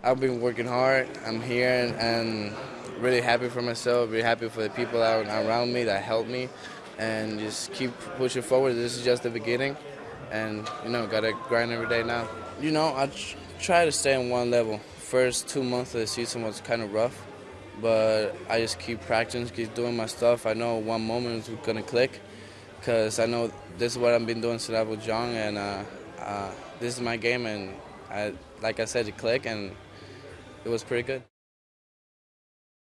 I've been working hard. I'm here and, and really happy for myself. Really happy for the people are around me that helped me, and just keep pushing forward. This is just the beginning, and you know, gotta grind every day now. You know, I try to stay on one level. First two months of the season was kind of rough, but I just keep practicing, keep doing my stuff. I know one moment is gonna click, because I know this is what I've been doing since I was young, and uh, uh, this is my game, and I, like I said, it clicked, and it was pretty good.